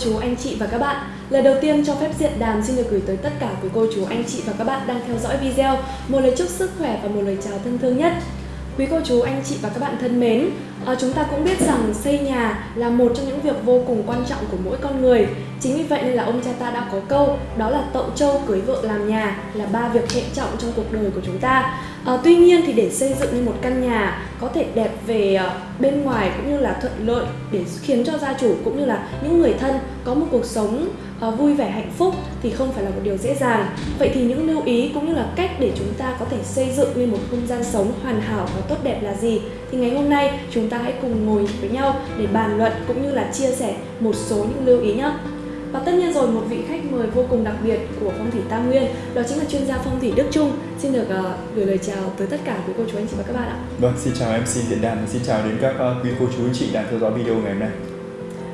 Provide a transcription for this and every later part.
chú, anh chị và các bạn. Lời đầu tiên cho phép diện đàm xin được gửi tới tất cả quý cô chú, anh chị và các bạn đang theo dõi video một lời chúc sức khỏe và một lời chào thân thương nhất. Quý cô chú, anh chị và các bạn thân mến, à, chúng ta cũng biết rằng xây nhà là một trong những việc vô cùng quan trọng của mỗi con người. Chính vì vậy nên là ông cha ta đã có câu đó là tậu trâu cưới vợ làm nhà là ba việc hệ trọng trong cuộc đời của chúng ta. À, tuy nhiên thì để xây dựng nên một căn nhà có thể đẹp về ờ, bên ngoài cũng như là thuận lợi để khiến cho gia chủ cũng như là những người thân có một cuộc sống ờ, vui vẻ hạnh phúc thì không phải là một điều dễ dàng. Vậy thì những lưu ý cũng như là cách để chúng ta có thể xây dựng nên một không gian sống hoàn hảo và tốt đẹp là gì? Thì ngày hôm nay chúng ta hãy cùng ngồi với nhau để bàn luận cũng như là chia sẻ một số những lưu ý nhé. Và tất nhiên rồi một vị khách mời vô cùng đặc biệt của phong thủy Tam Nguyên đó chính là chuyên gia phong thủy Đức Trung. Xin được uh, gửi lời chào tới tất cả quý cô chú anh chị và các bạn ạ. Vâng, xin chào MC diễn Đàn, xin chào đến các uh, quý cô chú anh chị đang theo dõi video ngày hôm nay.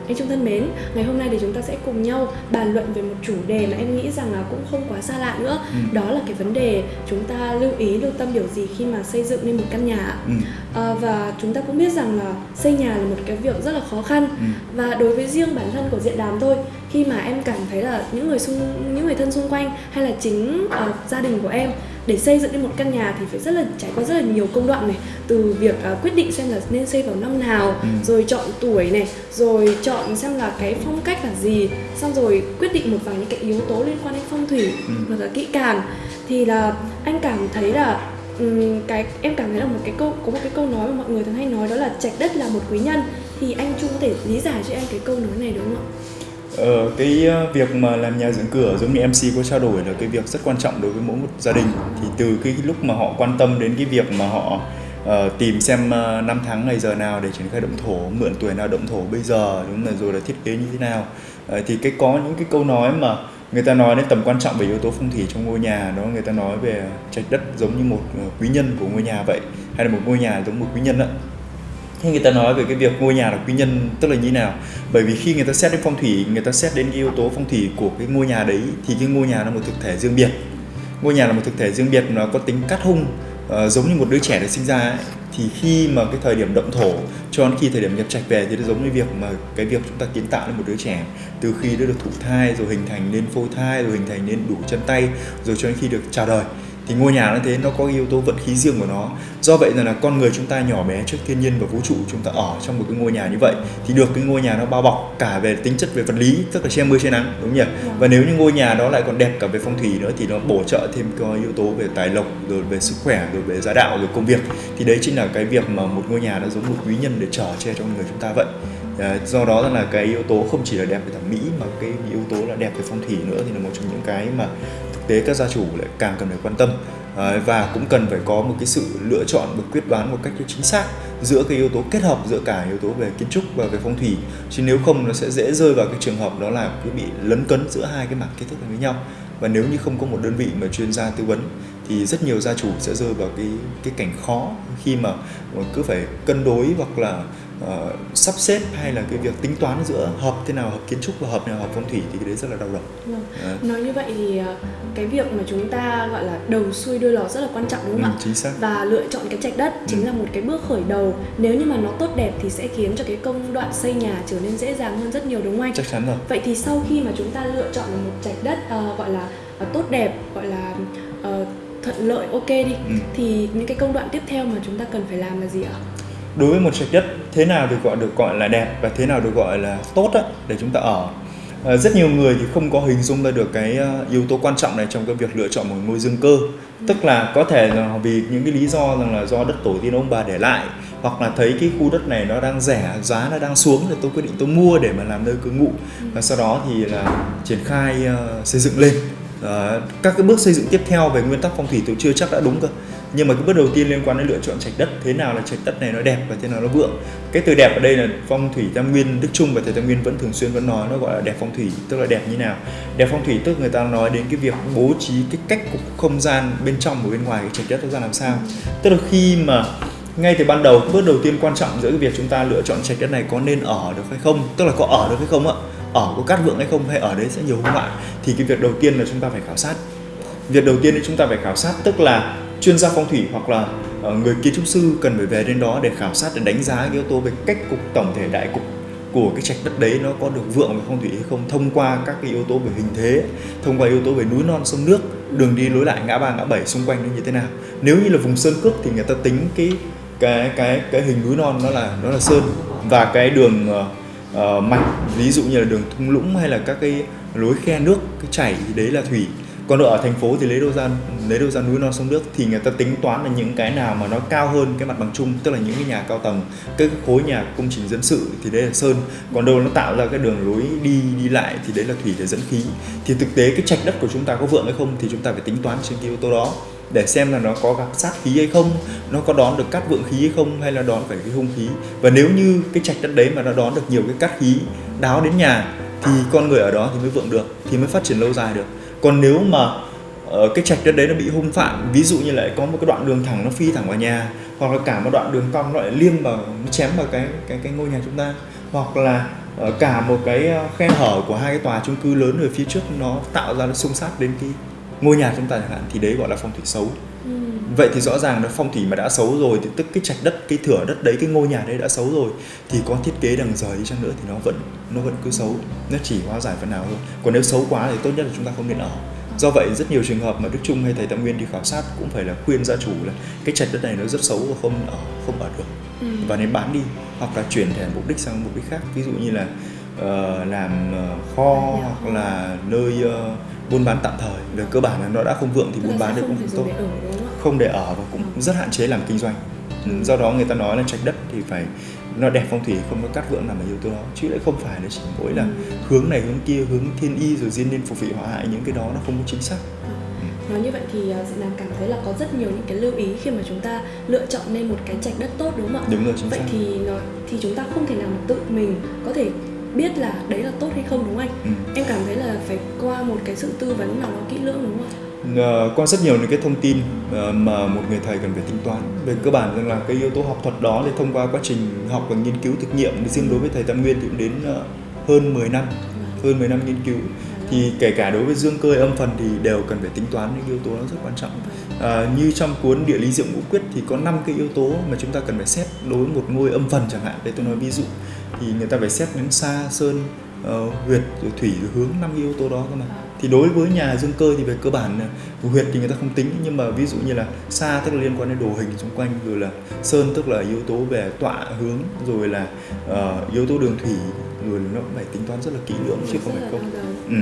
Anh Trung thân mến, ngày hôm nay thì chúng ta sẽ cùng nhau bàn luận về một chủ đề mà em nghĩ rằng là cũng không quá xa lạ nữa ừ. Đó là cái vấn đề chúng ta lưu ý, lưu tâm điều gì khi mà xây dựng nên một căn nhà ừ. à, Và chúng ta cũng biết rằng là xây nhà là một cái việc rất là khó khăn ừ. Và đối với riêng bản thân của diện đàm thôi Khi mà em cảm thấy là những người xung những người thân xung quanh hay là chính uh, gia đình của em để xây dựng nên một căn nhà thì phải rất là trải qua rất là nhiều công đoạn này từ việc uh, quyết định xem là nên xây vào năm nào ừ. rồi chọn tuổi này rồi chọn xem là cái phong cách là gì xong rồi quyết định một vài những cái yếu tố liên quan đến phong thủy ừ. và kỹ càng thì là anh cảm thấy là um, cái em cảm thấy là một cái câu có một cái câu nói mà mọi người thường hay nói đó là trạch đất là một quý nhân thì anh Trung có thể lý giải cho em cái câu nói này đúng không ạ? Ờ, cái ờ, việc mà làm nhà dưỡng cửa giống như MC có trao đổi là cái việc rất quan trọng đối với mỗi một gia đình. Thì từ cái lúc mà họ quan tâm đến cái việc mà họ uh, tìm xem uh, năm tháng ngày giờ nào để triển khai động thổ mượn tuổi nào động thổ bây giờ đúng là rồi là thiết kế như thế nào. Uh, thì cái có những cái câu nói mà người ta nói đến tầm quan trọng về yếu tố phong thủy trong ngôi nhà đó người ta nói về trạch đất giống như một quý nhân của ngôi nhà vậy hay là một ngôi nhà giống một quý nhân ạ khi người ta nói về cái việc ngôi nhà là quý nhân tức là như nào? Bởi vì khi người ta xét đến phong thủy người ta xét đến cái yếu tố phong thủy của cái ngôi nhà đấy thì cái ngôi nhà là một thực thể riêng biệt. Ngôi nhà là một thực thể riêng biệt nó có tính cắt hung uh, giống như một đứa trẻ được sinh ra ấy. thì khi mà cái thời điểm động thổ cho đến khi thời điểm nhập trạch về thì nó giống như việc mà cái việc chúng ta kiến tạo lên một đứa trẻ. Từ khi nó được thụ thai rồi hình thành nên phôi thai rồi hình thành nên đủ chân tay rồi cho đến khi được chào đời thì ngôi nhà nó thế nó có yếu tố vận khí riêng của nó. Do vậy là con người chúng ta nhỏ bé trước thiên nhiên và vũ trụ chúng ta ở trong một cái ngôi nhà như vậy thì được cái ngôi nhà nó bao bọc cả về tính chất về vật lý tức là che mưa che nắng đúng nhỉ? Yeah. và nếu như ngôi nhà đó lại còn đẹp cả về phong thủy nữa thì nó bổ trợ thêm có yếu tố về tài lộc rồi về sức khỏe rồi về gia đạo rồi công việc. Thì đấy chính là cái việc mà một ngôi nhà nó giống một quý nhân để trở che cho người chúng ta vậy. À, do đó là cái yếu tố không chỉ là đẹp về thẩm mỹ mà cái yếu tố là đẹp về phong thủy nữa thì là một trong những cái mà tế các gia chủ lại càng cần phải quan tâm. Và cũng cần phải có một cái sự lựa chọn và quyết đoán một cách chính xác giữa cái yếu tố kết hợp giữa cả yếu tố về kiến trúc và về phong thủy. Chứ nếu không, nó sẽ dễ rơi vào cái trường hợp đó là cứ bị lấn cấn giữa hai cái mặt kiến thức với nhau. Và nếu như không có một đơn vị mà chuyên gia tư vấn thì rất nhiều gia chủ sẽ rơi vào cái cái cảnh khó khi mà cứ phải cân đối hoặc là uh, sắp xếp hay là cái việc tính toán giữa hợp thế nào hợp kiến trúc và hợp nào hợp phong thủy thì cái đấy rất là đau đầu. Vâng. À. Nói như vậy thì ờ, cái việc mà chúng ta gọi là đầu xuôi đuôi lò rất là quan trọng đúng không ừ, ạ? Chính xác. Và lựa chọn cái trạch đất ừ. chính là một cái bước khởi đầu. Nếu như mà nó tốt đẹp thì sẽ khiến cho cái công đoạn xây nhà trở nên dễ dàng hơn rất nhiều đúng không anh? Chắc chắn rồi. Vậy thì sau khi mà chúng ta lựa chọn một trạch đất uh, gọi là uh, tốt đẹp gọi là uh, thuận lợi ok đi. Ừ. thì những cái công đoạn tiếp theo mà chúng ta cần phải làm là gì ạ? đối với một trạch đất thế nào được gọi được gọi là đẹp và thế nào được gọi là tốt á, để chúng ta ở. À, rất nhiều người thì không có hình dung ra được cái ờ, yếu tố quan trọng này trong cái việc lựa chọn một ngôi dương cơ. Tức là có thể là vì những cái lý do rằng là do đất tổ tiên ông bà để lại hoặc là thấy cái khu đất này nó đang rẻ giá nó đang xuống thì tôi quyết định tôi mua để mà làm nơi cư ngụ. Và sau đó thì là triển khai uh, xây dựng lên uh, các cái bước xây dựng tiếp theo về nguyên tắc phong thủy tôi chưa chắc đã đúng cơ. Nhưng mà cái bước đầu tiên liên quan đến lựa chọn trạch đất thế nào là trạch đất này nó đẹp và thế nào nó vượng. Cái từ đẹp ở đây là phong thủy tam nguyên đức trung và thầy tam nguyên vẫn thường xuyên vẫn nói nó gọi là đẹp phong thủy tức là đẹp như nào. Đẹp phong thủy tức người ta nói đến cái việc bố trí cái cách cục không gian bên trong và bên ngoài cái trạch đất nó ra làm sao. Tức là khi mà ngay từ ban đầu bước đầu tiên quan trọng giữa cái việc chúng ta lựa chọn trạch đất này có nên ở được hay không tức là có ở được hay không ạ ở có cát vượng hay không hay ở đấy sẽ nhiều hung họa thì cái việc đầu tiên là chúng ta phải khảo sát. Việc đầu tiên là chúng ta phải khảo sát, tức là chuyên gia phong thủy hoặc là ờ, người kiến trúc sư cần phải về đến đó để khảo sát, để đánh giá yếu tố về cách cục tổng thể đại cục của cái trạch đất đấy nó có được vượng về phong thủy hay không, thông qua các cái yếu tố về hình thế, thông qua yếu tố về núi non, sông nước, đường đi lối lại, ngã ba, ngã bảy, xung quanh nó như thế nào. Nếu như là vùng sơn cước thì người ta tính cái cái cái cái hình núi non nó là nó là sơn và cái đường ờ, Ờ, uh, mạch ví dụ như là đường thung lũng hay là các cái lối khe nước cái chảy thì đấy là thủy. Còn ở thành phố thì lấy đâu ra lấy đâu ra núi non sông nước thì người ta tính toán là những cái nào mà nó cao hơn cái mặt bằng chung tức là những cái nhà cao tầng cái khối nhà công trình dân sự thì đấy là sơn. Còn đâu nó tạo ra cái đường lối đi đi lại thì đấy là thủy để dẫn khí. Thì thực tế cái trạch đất của chúng ta có vượng hay không thì chúng ta phải tính toán trên cái yếu tố đó để xem là nó có gặp sát khí hay không nó có đón được cát vượng khí hay không hay là đón phải cái hung khí. Và nếu như cái trạch đất đấy mà nó đón được nhiều cái cát khí đáo đến nhà thì con người ở đó thì mới vượng được thì mới phát triển lâu dài được. Còn nếu mà uh, cái trạch đất đấy nó bị hung phạm ví dụ như lại có một cái đoạn đường thẳng nó phi thẳng vào nhà hoặc là cả một đoạn đường cong nó lại liêm vào nó chém vào cái cái cái ngôi nhà chúng ta hoặc là uh, cả một cái ờ, khe hở của hai cái tòa chung cư lớn ở phía trước nó tạo ra nó xung sát đến cái ngôi nhà chúng ta chẳng hạn thì đấy gọi là phong thủy xấu. Ừ. vậy thì rõ ràng là phong thủy mà đã xấu rồi thì tức cái trạch đất cái thửa đất đấy cái ngôi nhà đấy đã xấu rồi thì có thiết kế đằng rời đi chăng nữa thì nó vẫn nó vẫn cứ xấu. Nó chỉ hóa giải phần nào thôi. Còn nếu xấu quá thì tốt nhất là chúng ta không nên ở. Do vậy rất nhiều trường hợp mà đức trung hay thầy tam nguyên đi khảo sát cũng phải là khuyên gia chủ là cái trạch đất này nó rất xấu và không ở không ở được. Ừ. và nên bán đi hoặc là chuyển thành mục đích sang mục đích khác. Ví dụ như là uh, làm uh, kho hoặc là nơi uh, buôn bán tạm thời về cơ bản là nó đã không vượng thì buôn bán được cũng không tốt không để ở và cũng ừ. rất hạn chế làm kinh doanh ừ. do đó người ta nói là trạch đất thì phải nó đẹp phong thủy không có cắt vượng nằm ở yếu tố đó chứ lại không phải là chỉ mỗi là ừ. hướng này hướng kia hướng thiên y rồi diên niên phục vị hỏa hại những cái đó nó không có chính xác nói như vậy thì uh, Nam cảm thấy là có rất nhiều những cái lưu ý khi mà chúng ta lựa chọn nên một cái trạch đất tốt đúng không ạ? Đúng rồi chính Vậy xác. thì nó thì chúng ta không thể nào mà tự mình có thể biết là đấy là tốt hay không đúng không anh? Ừ. Em cảm thấy là phải qua một cái sự tư vấn nào đó kỹ lưỡng đúng không? Uh, qua rất nhiều những cái thông tin uh, mà một người thầy cần phải tính toán về cơ bản rằng là cái yếu tố học thuật đó thì thông qua quá trình học và nghiên cứu thực nghiệm riêng đối với thầy Tam Nguyên thì cũng đến uh, hơn 10 năm hơn 10 năm nghiên cứu thì kể cả đối với dương cơ âm phần thì đều cần phải tính toán những yếu tố đó rất quan trọng à, như trong cuốn địa lý diệu ngũ quyết thì có năm cái yếu tố mà chúng ta cần phải xét đối với một ngôi âm phần chẳng hạn để tôi nói ví dụ thì người ta phải xét đến xa sơn uh, huyệt rồi thủy rồi hướng năm yếu tố đó cơ mà. Thì đối với nhà dương cơ thì về cơ bản huyệt thì người ta không tính nhưng mà ví dụ như là xa tức là liên quan đến đồ hình xung quanh rồi là sơn tức là yếu tố về tọa hướng rồi là uh, yếu tố đường thủy rồi nó phải tính toán rất là kỹ lưỡng chứ không phải không. Ừ.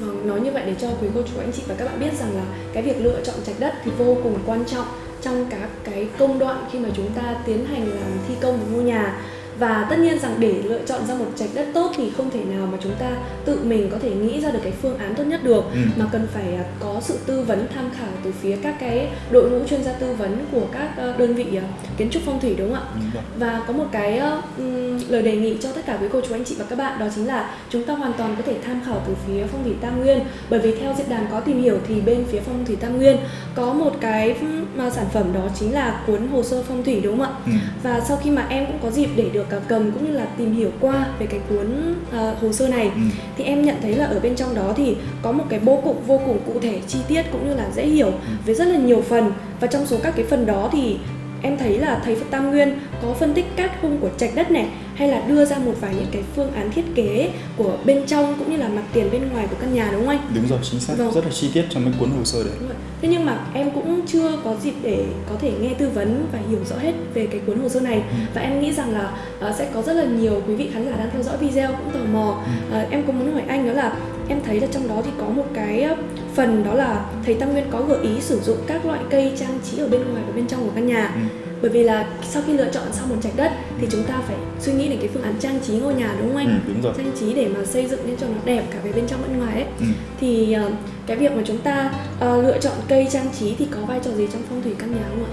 Vâng, nói như vậy để cho quý cô chú anh chị và các bạn biết rằng là cái việc lựa chọn trạch đất thì vô cùng quan trọng trong các cái công đoạn khi mà chúng ta tiến hành làm thi công một ngôi nhà và tất nhiên rằng để lựa chọn ra một trạch đất tốt thì không thể nào mà chúng ta tự mình có thể nghĩ ra được cái phương án tốt nhất được ừ. mà cần phải à, có sự tư vấn tham khảo từ phía các cái đội ngũ chuyên gia tư vấn của các ờ, đơn vị à, kiến trúc phong thủy đúng không ạ ừ. và có một cái um, lời đề nghị cho tất cả quý cô chú anh chị và các bạn đó chính là chúng ta hoàn toàn có thể tham khảo từ phía phong thủy tam nguyên bởi vì theo diễn đàn có tìm hiểu thì bên phía phong thủy tam nguyên có một cái mà sản phẩm đó chính là cuốn hồ sơ phong thủy đúng không ạ ừ. và sau khi mà em cũng có dịp để được cầm cũng như là tìm hiểu qua về cái cuốn uh, hồ sơ này ừ. thì em nhận thấy là ở bên trong đó thì có một cái bố cục vô cùng cụ thể chi tiết cũng như là dễ hiểu ừ. với rất là nhiều phần và trong số các cái phần đó thì em thấy là thầy Phật Tam Nguyên có phân tích các khung của trạch đất này hay là đưa ra một vài những cái phương án thiết kế của bên trong cũng như là mặt tiền bên ngoài của căn nhà đúng không anh? Đúng rồi, chính xác, vâng. rất là chi tiết trong cái cuốn hồ sơ đấy. Đúng rồi. Thế nhưng mà em cũng chưa có dịp để có thể nghe tư vấn và hiểu rõ hết về cái cuốn hồ sơ này ừ. và em nghĩ rằng là uh, sẽ có rất là nhiều quý vị khán giả đang theo dõi video cũng tò mò. Ừ. Uh, em có muốn hỏi anh đó là em thấy là trong đó thì có một cái phần đó là thầy Tam Nguyên có gợi ý sử dụng các loại cây trang trí ở bên ngoài và bên trong của căn nhà. Ừ bởi vì là sau khi lựa chọn xong một trạch đất thì chúng ta phải suy nghĩ đến cái phương án trang trí ngôi nhà đúng không anh? Ừ, đúng rồi. Trang trí để mà xây dựng lên cho nó đẹp cả về bên trong bên ngoài ấy. Ừ. Thì uh, cái việc mà chúng ta uh, lựa chọn cây trang trí thì có vai trò gì trong phong thủy căn nhà không ạ?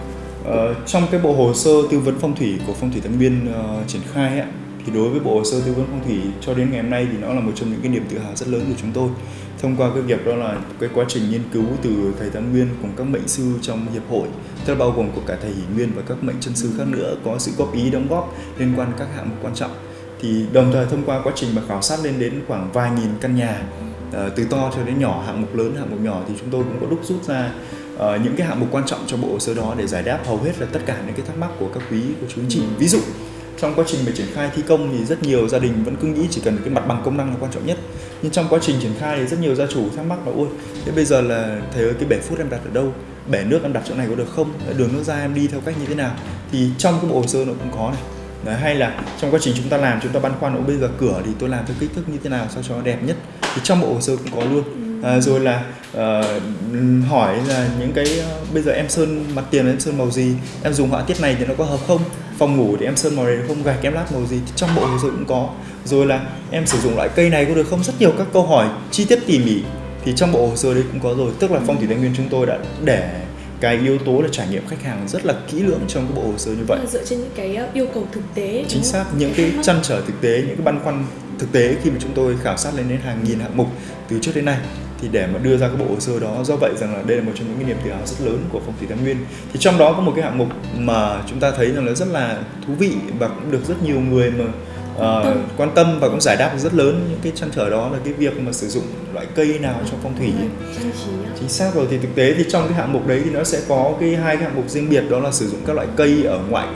Uh, trong cái bộ hồ sơ tư vấn phong thủy của phong thủy Tân Biên uh, triển khai ấy, thì đối với bộ hồ sơ tư vấn phong thủy cho đến ngày hôm nay thì nó là một trong những cái niềm tự hào rất lớn của chúng tôi. Thông qua cái việc đó là cái quá trình nghiên cứu từ thầy Tam Nguyên cùng các mệnh sư trong hiệp hội tức là bao gồm của cả thầy Hỷ Nguyên và các mệnh chân sư khác nữa có sự góp ý đóng góp liên quan các hạng mục quan trọng. Thì đồng thời thông qua quá trình mà khảo sát lên đến khoảng vài nghìn căn nhà ờ, từ to cho đến nhỏ hạng mục lớn hạng mục nhỏ thì chúng tôi cũng có đúc rút ra uh, những cái hạng mục quan trọng cho bộ hồ sơ đó để giải đáp hầu hết là tất cả những cái thắc mắc của các quý của chú anh chị. Ví dụ trong quá trình mà triển khai thi công thì rất nhiều gia đình vẫn cứ nghĩ chỉ cần cái mặt bằng công năng là quan trọng nhất. Nhưng trong quá trình triển khai thì rất nhiều gia chủ thắc mắc là ôi thế bây giờ là thầy ơi cái bể phút em đặt ở đâu? Bể nước em đặt chỗ này có được không? Đường nước ra em đi theo cách như thế nào? Thì trong cái bộ hồ sơ nó cũng có này. Đấy, hay là trong quá trình chúng ta làm chúng ta băn khoăn bây giờ cửa thì tôi làm theo kích thước như thế nào sao cho nó đẹp nhất? Thì trong bộ hồ sơ cũng có luôn à, rồi là uh, hỏi là những cái uh, bây giờ em sơn mặt tiền em sơn màu gì? Em dùng họa tiết này thì nó có hợp không? Phòng ngủ thì em sơn màu này không gạch em lát màu gì? Thì trong bộ hồ sơ cũng có. Rồi là em sử dụng loại cây này có được không? Rất nhiều các câu hỏi chi tiết tỉ mỉ. Thì trong bộ hồ sơ đấy cũng có rồi. Tức là phong thủy tây nguyên chúng tôi đã để cái yếu tố là trải nghiệm khách hàng rất là kỹ lưỡng trong cái bộ hồ sơ như vậy. Dựa trên những cái yêu cầu thực tế chính xác. Những cái chăn trở thực tế những cái băn khoăn thực tế khi mà chúng tôi khảo sát lên đến hàng nghìn hạng mục từ trước đến nay thì để mà đưa ra cái bộ hồ sơ đó do vậy rằng là đây là một trong những cái niềm tự hào rất lớn của phong thủy tam nguyên. Thì trong đó có một cái hạng mục mà chúng ta thấy rằng là rất là thú vị và cũng được rất nhiều người mà uh, quan tâm. và cũng giải đáp rất lớn những cái chăn trở đó là cái việc mà sử dụng loại cây nào trong phong thủy. Chính xác rồi thì thực tế thì trong cái hạng mục đấy thì nó sẽ có cái hai cái hạng mục riêng biệt đó là sử dụng các loại cây ở ngoại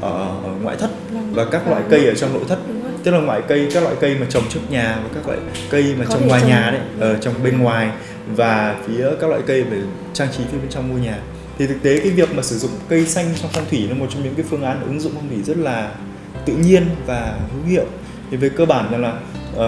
ở, ở ngoại thất vâng. và các loại cây ở trong nội thất tức là loại cây các loại cây mà trồng trước nhà và các loại cây mà trồng ngoài nhà đấy ở trồng bên ngoài và phía các loại cây để trang trí phía bên trong ngôi nhà. Thì thực tế cái việc mà sử dụng cây xanh trong phong thủy là một trong những cái phương án ứng dụng phong thủy rất là tự nhiên và hữu hiệu. Thì về cơ bản là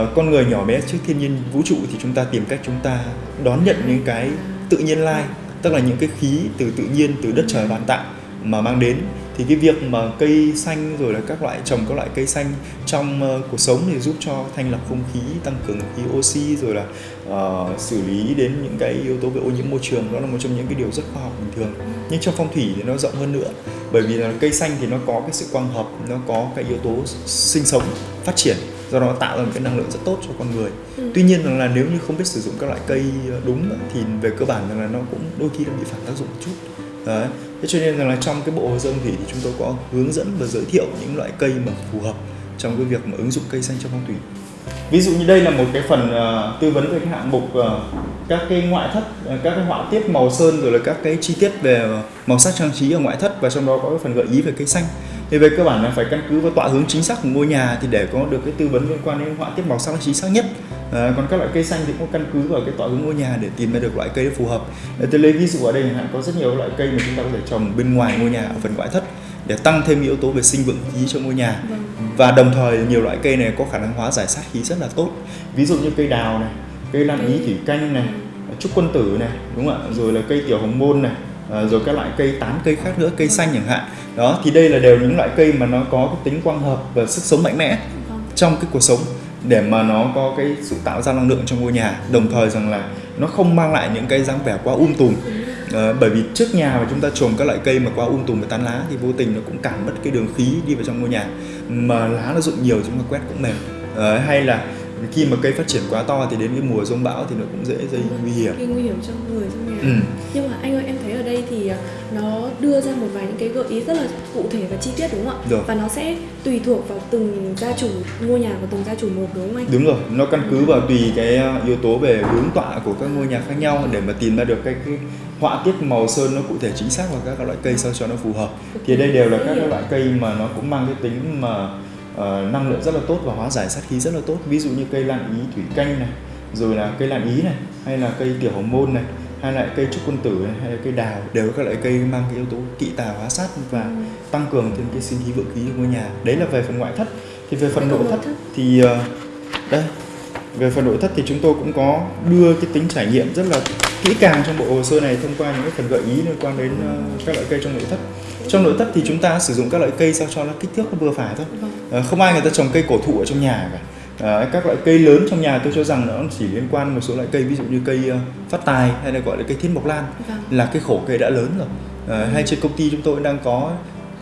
uh, con người nhỏ bé trước thiên nhiên vũ trụ thì chúng ta tìm cách chúng ta đón nhận những cái tự nhiên lai tức là những cái khí từ tự nhiên từ đất trời ban tặng mà mang đến thì cái việc mà cây xanh rồi là các loại trồng các loại cây xanh trong uh, cuộc sống thì giúp cho thanh lọc không khí tăng cường khí oxy rồi là uh, xử lý đến những cái yếu tố về ô nhiễm môi trường. Đó là một trong những cái điều rất khoa học bình thường. Nhưng trong phong thủy thì nó rộng hơn nữa bởi vì là cây xanh thì nó có cái sự quang hợp nó có cái yếu tố sinh sống phát triển do đó tạo ra một cái năng lượng rất tốt cho con người. Ừ. tuy nhiên rằng là nếu như không biết sử dụng các loại cây ờ, đúng thì về cơ bản rằng là nó cũng đôi khi nó bị phản tác dụng một chút. Đấy thế cho nên rằng là trong cái bộ hồ sơ thủy thì chúng tôi có hướng dẫn và giới thiệu những loại cây mà phù hợp trong cái việc mà ứng dụng cây xanh trong phong thủy. Ví dụ như đây là một cái phần uh, tư vấn về cái hạng mục uh, các cái ngoại thất uh, các cái họa tiết màu sơn rồi là các cái chi tiết về màu sắc trang trí ở ngoại thất và trong đó có cái phần gợi ý về cây xanh. Thì về cơ bản là phải căn cứ vào tọa hướng chính xác của ngôi nhà thì để có được cái tư vấn liên quan đến họa tiết màu sắc chính xác nhất à, còn các loại cây xanh thì cũng căn cứ vào cái tọa hướng ngôi nhà để tìm ra được loại cây phù hợp. Tôi lấy ví dụ ở đây hạn có rất nhiều loại cây mà chúng ta có thể trồng bên ngoài ngôi nhà ở phần ngoại thất để tăng thêm yếu tố về sinh vượng khí cho ngôi nhà. Vâng. và đồng thời nhiều loại cây này có khả năng hóa giải sát khí rất là tốt. Ví dụ như cây đào này cây lan ý thủy canh này trúc quân tử này đúng không ạ? Rồi là cây tiểu hồng môn này à, rồi các loại cây tán cây khác nữa cây xanh chẳng hạn. Đó thì đây là đều những loại cây mà nó có cái tính quang hợp và sức sống mạnh mẽ vâng. trong cái cuộc sống để mà nó có cái sự tạo ra năng lượng trong ngôi nhà. Đồng thời rằng là nó không mang lại những cái dáng vẻ quá um tùm. À, bởi vì trước nhà mà chúng ta trồng các loại cây mà quá um tùm và tán lá thì vô tình nó cũng cản mất cái đường khí đi vào trong ngôi nhà. Mà lá nó rụng nhiều chúng ta quét cũng mềm à, ờ, hay là khi mà cây phát triển quá to thì đến cái mùa rông bão thì nó cũng dễ gây nguy hiểm. Gây nguy hiểm cho người trong nhà ừ. nhưng mà anh ơi em thấy ở đây thì à, nó đưa ra một vài những cái gợi ý rất là cụ thể và chi tiết đúng không ạ? Được. và nó sẽ tùy thuộc vào từng gia chủ ngôi nhà của từng gia chủ một đúng không anh? Đúng rồi. Nó căn cứ vào tùy cái à, yếu tố về hướng tọa của các ngôi nhà khác nhau để mà tìm ra được cái, cái họa tiết màu sơn nó cụ thể chính xác vào các loại cây sao cho nó phù hợp. Thì đây đều là các loại cây mà nó cũng mang cái tính mà uh, năng lượng rất là tốt và hóa giải sát khí rất là tốt. Ví dụ như cây lan ý thủy canh này rồi là cây lan ý này hay là cây tiểu hồng môn này hay là cây trúc quân tử này, hay là cây đào đều các loại cây mang cái yếu tố kỵ tà hóa sát và ừ. tăng cường thêm cái sinh khí vượng khí của ngôi nhà. Đấy là về phần ngoại thất. Thì về phần nội thất, thất. thì uh, đây về phần nội thất thì chúng tôi cũng có đưa cái tính trải nghiệm rất là kỹ càng trong bộ hồ sơ này thông qua những cái phần gợi ý liên quan đến uh, các loại cây trong nội thất. Trong nội thất thì chúng ta sử dụng các loại cây sao cho nó kích thước nó vừa phải thôi. À, không ai người ta trồng cây cổ thụ ở trong nhà cả. À, các loại cây lớn trong nhà tôi cho rằng nó chỉ liên quan một số loại cây ví dụ như cây uh, phát tài hay là gọi là cây thiên mộc lan vâng. là cái khổ cây đã lớn rồi. À, hay trên công ty chúng tôi đang có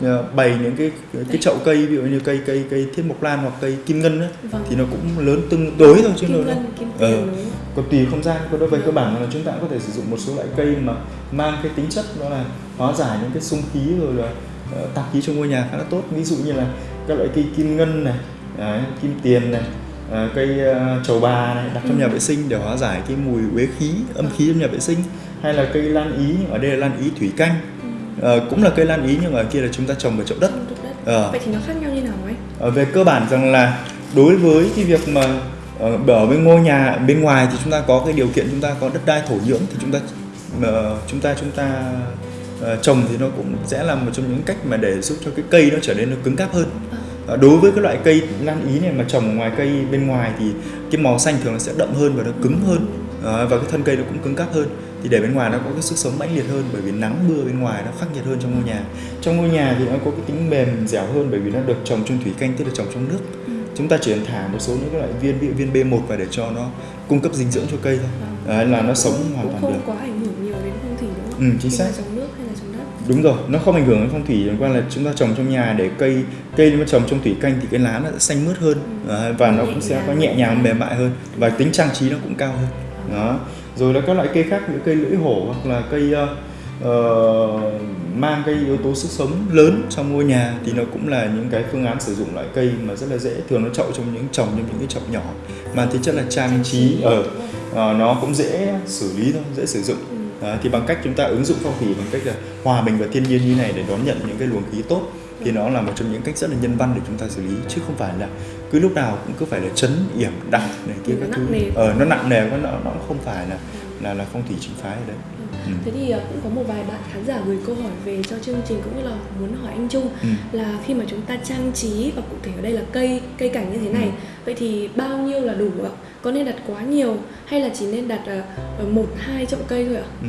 uh, bày những cái cái chậu cây ví dụ như cây cây cây thiên mộc lan hoặc cây kim ngân ấy, vâng. thì nó cũng lớn tương đối thôi chứ kim nó ờ, còn tùy không gian còn đối với cơ bản là chúng ta cũng có thể sử dụng một số loại cây mà mang cái tính chất đó là hóa giải những cái xung khí rồi là uh, tạp khí trong ngôi nhà khá là tốt. Ví dụ như là các loại cây kim ngân này đấy, kim tiền này uh, cây uh, trầu bà này đặt trong ừ. nhà vệ sinh để hóa giải cái mùi uế khí âm khí trong nhà vệ sinh. Hay là cây lan ý ở đây là lan ý thủy canh. Uh, cũng là cây lan ý nhưng ở kia là chúng ta trồng ở chậu đất. Ờ. vậy thì nó khác nhau như nào ấy? Ờ, về cơ bản rằng là đối với cái việc mà ờ, Ờ, ở bên ngôi nhà, bên ngoài thì chúng ta có cái điều kiện chúng ta có đất đai thổ nhưỡng thì chúng ta ờ, chúng ta chúng ta ờ, trồng thì nó cũng sẽ là một trong những cách mà để giúp cho cái cây nó trở nên nó cứng cáp hơn. Đối với cái loại cây lan ý này mà trồng ngoài cây bên ngoài thì cái màu xanh thường nó sẽ đậm hơn và nó cứng hơn. Và cái thân cây nó cũng cứng cáp hơn. Thì để bên ngoài nó có cái sức sống mãnh liệt hơn bởi vì nắng mưa bên ngoài nó khắc nghiệt hơn trong ngôi nhà. Trong ngôi nhà thì nó có cái tính mềm dẻo hơn bởi vì nó được trồng trong thủy canh, tức là trồng trong nước chúng ta chỉ cần thả một số những cái loại viên ví dụ viên B1 vào để cho nó cung cấp dinh dưỡng cho cây thôi. Đấy, là nó sống hoàn toàn không được. quá ảnh hưởng nhiều đến phong thủy đúng không? Ừ, chính xác. trồng nước hay là trồng đất. Đúng rồi nó không ảnh hưởng đến phong thủy liên quan là chúng ta trồng trong nhà để cây cây mà trồng trong thủy canh thì cái lá nó sẽ xanh mướt hơn Đấy, và nó cũng sẽ có nhẹ nhàng mềm mại hơn và tính trang trí nó cũng cao hơn. Đó. Rồi là các loại cây khác như cây lưỡi hổ hoặc là cây ờ, mang cái yếu tố sức sống lớn trong ngôi nhà thì nó cũng là những cái phương án sử dụng loại cây mà rất là dễ. Thường nó chậu trong những trồng trong những cái chậu nhỏ. Mà tính chất là trang trí ở ờ, nó cũng dễ xử lý thôi dễ sử dụng. Đó, thì bằng cách chúng ta ứng dụng phong thủy bằng cách là hòa mình vào thiên nhiên như này để đón nhận những cái luồng khí tốt thì nó là một trong những cách rất là nhân văn để chúng ta xử lý. Chứ không phải là cứ lúc nào cũng cứ phải là chấn yểm đặt này kia Nó các thứ. ờ nó nặng nề quá nó nó không phải là là là phong thủy chính phái ở đấy Ừ. Thế thì ờ, cũng có một vài bạn khán giả gửi câu hỏi về cho chương trình cũng như là muốn hỏi anh Trung Ừ. là khi mà chúng ta trang trí và cụ thể ở đây là cây cây cảnh như thế Ừ. này vậy thì bao nhiêu là đủ ạ? Có nên đặt quá nhiều hay là chỉ nên đặt ờ, ờ, một hai chậu cây thôi ạ? Ừ.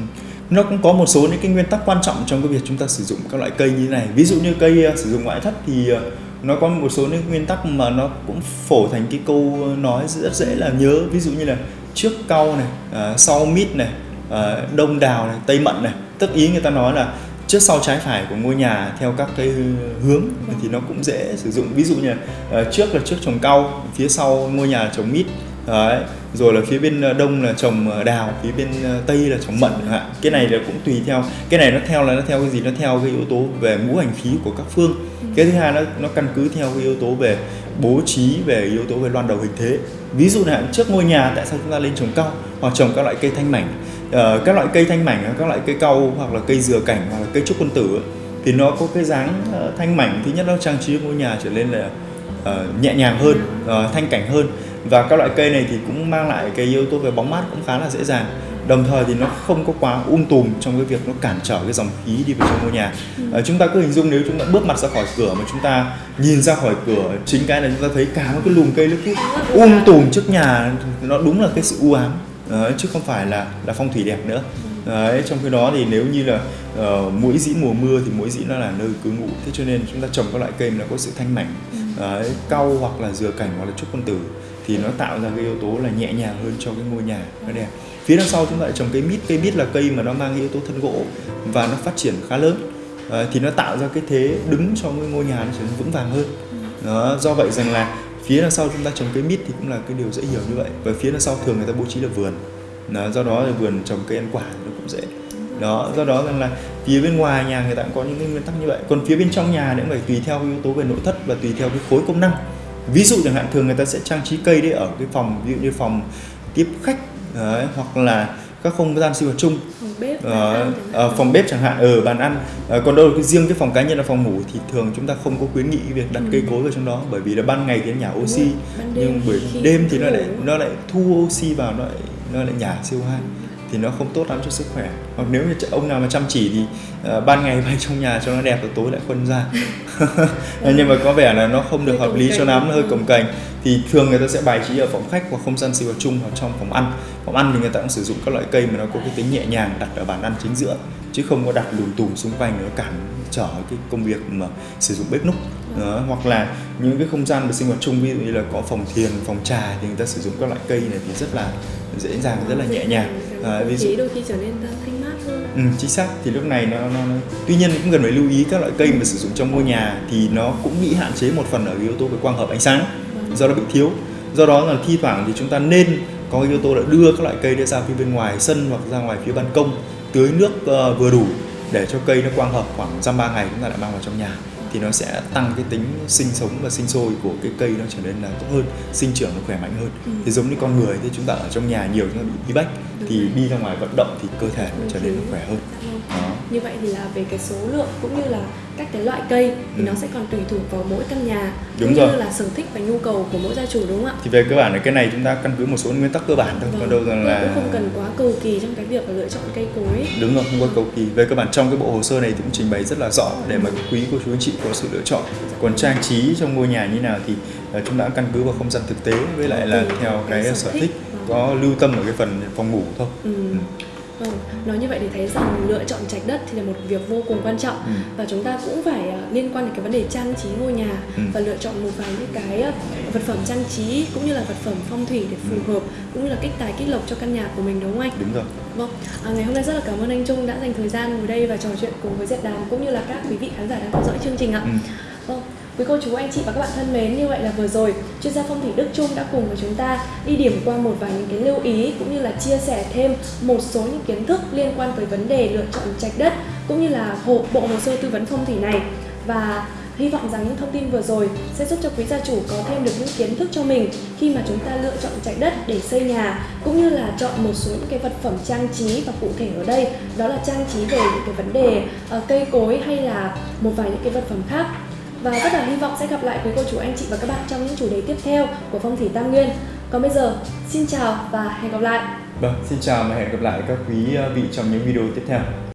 Nó cũng có một số những cái nguyên tắc quan trọng trong cái việc chúng ta sử dụng các loại cây như thế này. Ví dụ như cây ờ, sử dụng ngoại thất thì nó có một số những nguyên tắc mà nó cũng phổ thành cái câu nói rất dễ là nhớ. Ví dụ như là trước cau này, ờ, sau mít này, ờ, đông đào này, tây mận này. Tức ý người ta nói là trước sau trái phải của ngôi nhà theo các cái hướng thì nó cũng dễ sử dụng. Ví dụ như là ờ, trước là trước trồng cau, phía sau ngôi nhà là trồng mít. Đấy. Rồi là phía bên ờ, đông là trồng đào, phía bên tây là trồng mận chẳng hạn. Cái này là cũng tùy theo. Cái này nó theo là nó theo cái gì? Nó theo cái yếu tố về ngũ hành khí của các phương. Cái thứ hai nó nó căn cứ theo cái yếu tố về bố trí về yếu tố về loan đầu hình thế. Ví dụ là trước ngôi nhà tại sao chúng ta lên trồng cau hoặc trồng các loại cây thanh mảnh. Ờ, các loại cây thanh mảnh, các loại cây cau hoặc là cây dừa cảnh hoặc là cây trúc quân tử thì nó có cái dáng ờ, thanh mảnh. Thứ nhất nó trang trí ngôi nhà trở nên là ờ, nhẹ nhàng hơn, ờ, thanh cảnh hơn. Và các loại cây này thì cũng mang lại cái yếu tố về bóng mát cũng khá là dễ dàng. Đồng thời thì nó không có quá um tùm trong cái việc nó cản trở cái dòng khí đi vào trong ngôi nhà. Ờ, chúng ta cứ hình dung nếu chúng ta bước mặt ra khỏi cửa mà chúng ta nhìn ra khỏi cửa chính cái là chúng ta thấy cả một cái lùm cây nó cứ um tùm trước nhà nó đúng là cái sự u ám Đấy, chứ không phải là là phong thủy đẹp nữa. Đấy, trong khi đó thì nếu như là ờ, uh, mũi dĩ mùa mưa thì mũi dĩ nó là nơi cư ngụ. Thế cho nên chúng ta trồng các loại cây nó có sự thanh mảnh Đấy, cau hoặc là dừa cảnh hoặc là trúc quân tử thì nó tạo ra cái yếu tố là nhẹ nhàng hơn cho cái ngôi nhà nó đẹp. Phía đằng sau chúng ta lại trồng cây mít. Cây mít là cây mà nó mang yếu tố thân gỗ và nó phát triển khá lớn. Ờ, thì nó tạo ra cái thế đứng cho cái ngôi nhà nó trở nên vững vàng hơn. Đó, do vậy rằng là phía đằng sau chúng ta trồng cây mít thì cũng là cái điều dễ hiểu như vậy. Và phía đằng sau thường người ta bố trí là vườn. Đó, do đó là vườn trồng cây ăn quả nó cũng dễ. Đó do đó rằng là phía bên ngoài nhà người ta cũng có những cái nguyên tắc như vậy. Còn phía bên trong nhà nữa phải tùy theo cái yếu tố về nội thất và tùy theo cái khối công năng. Ví dụ chẳng hạn thường người ta sẽ trang trí cây đấy ở cái phòng ví dụ như phòng tiếp khách đấy, hoặc là các không gian sinh hoạt chung bếp, Ờ, hạn. phòng bếp chẳng hạn ở bàn ăn. Ờ, còn đâu cái riêng cái phòng cá nhân là phòng ngủ thì thường chúng ta không có khuyến nghị việc đặt cây cối vào trong đó bởi vì là ban ngày thì nó nhả oxy nhưng buổi đêm thì nó lại nó lại thu oxy vào nó lại nó lại nhả CO2 thì nó không tốt lắm cho sức khỏe. Hoặc nếu như ông nào mà chăm chỉ thì uh, ban ngày bay trong nhà cho nó đẹp rồi tối lại khuân ra. Nhưng mà có vẻ là nó không được hợp lý cho lắm nó hơi cồng kềnh thì thường người ta sẽ bài trí ở phòng khách hoặc không gian sinh hoạt chung hoặc trong phòng ăn. Phòng ăn thì người ta cũng sử dụng các loại cây mà nó có cái tính nhẹ nhàng đặt ở bàn ăn chính giữa chứ không có đặt lùm tùm xung quanh nó cản trở cái công việc mà sử dụng bếp núc. Đó, hoặc là những cái không gian về sinh hoạt chung ví dụ như là có phòng thiền phòng trà thì người ta sử dụng các loại cây này thì rất là dễ dàng rất là nhẹ nhàng à, ví dụ đôi khi trở nên thanh mát hơn Ừ, chính xác. Thì lúc này nó, nó, nó tuy nhiên cũng cần phải lưu ý các loại cây mà sử dụng trong ngôi nhà thì nó cũng bị hạn chế một phần ở yếu tố về quang hợp ánh sáng do nó bị thiếu. Do đó là thi thoảng thì chúng ta nên có yếu tố là đưa các loại cây ra phía bên ngoài sân hoặc ra ngoài phía ban công tưới nước ờ, vừa đủ để cho cây nó quang hợp khoảng dăm ba ngày chúng ta lại mang vào trong nhà thì nó sẽ tăng cái tính sinh sống và sinh sôi của cái cây nó trở nên là tốt hơn sinh trưởng nó khỏe mạnh hơn Ừ. thì giống như con người thì chúng ta ở trong nhà nhiều chúng ta bị bí bách Đúng thì rồi. đi ra ngoài vận động thì cơ thể nó trở nên nó Ừ. khỏe hơn đó Như vậy thì là về cái số lượng cũng như là các cái loại cây thì Ừ. nó sẽ còn tùy thuộc vào mỗi căn nhà Đúng cũng rồi. như là sở thích và nhu cầu của mỗi gia chủ đúng không ạ? thì về cơ bản là cái này chúng ta căn cứ một số nguyên tắc cơ bản thôi còn đâu rằng Vâng. là cũng không cần quá cầu kỳ trong cái việc lựa chọn cây cối. đúng rồi không có cầu kỳ về cơ bản trong cái bộ hồ sơ này thì cũng trình bày rất là rõ để mà quý cô chú anh chị có sự lựa chọn còn trang trí trong ngôi nhà như nào thì ờ, chúng ta căn cứ vào không gian thực tế với lại là theo cái, sở thích thích. có lưu tâm ở cái phần phòng ngủ thôi Ừ. Vâng, nói như vậy thì thấy rằng lựa chọn trạch đất thì là một việc vô cùng quan trọng Ừ. và chúng ta cũng phải à, liên quan đến cái vấn đề trang trí ngôi nhà Ừ. và lựa chọn một vài những cái à, vật phẩm trang trí cũng như là vật phẩm phong thủy để phù hợp cũng như là kích tài kích lộc cho căn nhà của mình đúng không anh? đúng rồi Vâng, à, ngày hôm nay rất là cảm ơn anh Trung đã dành thời gian ngồi đây và trò chuyện cùng với Diệp Đàm cũng như là các quý vị khán giả đang theo dõi chương trình ạ. Ừ. Vâng, quý cô chú anh chị và các bạn thân mến, như vậy là vừa rồi chuyên gia phong thủy Đức Trung đã cùng với chúng ta đi điểm qua một vài những cái lưu ý cũng như là chia sẻ thêm một số những kiến thức liên quan tới vấn đề lựa chọn trạch đất cũng như là hộ bộ hồ sơ tư vấn phong thủy này. Và hy vọng rằng những thông tin vừa rồi sẽ giúp cho quý gia chủ có thêm được những kiến thức cho mình khi mà chúng ta lựa chọn trạch đất để xây nhà cũng như là chọn một số những cái vật phẩm trang trí và cụ thể ở đây đó là trang trí về những cái vấn đề uh, cây cối hay là một vài những cái vật phẩm khác và rất là hy vọng sẽ gặp lại quý cô chú anh chị và các bạn trong những chủ đề tiếp theo của phong thủy tam nguyên. Còn bây giờ, xin chào và hẹn gặp lại. Vâng xin chào và hẹn gặp lại các quý vị trong những video tiếp theo.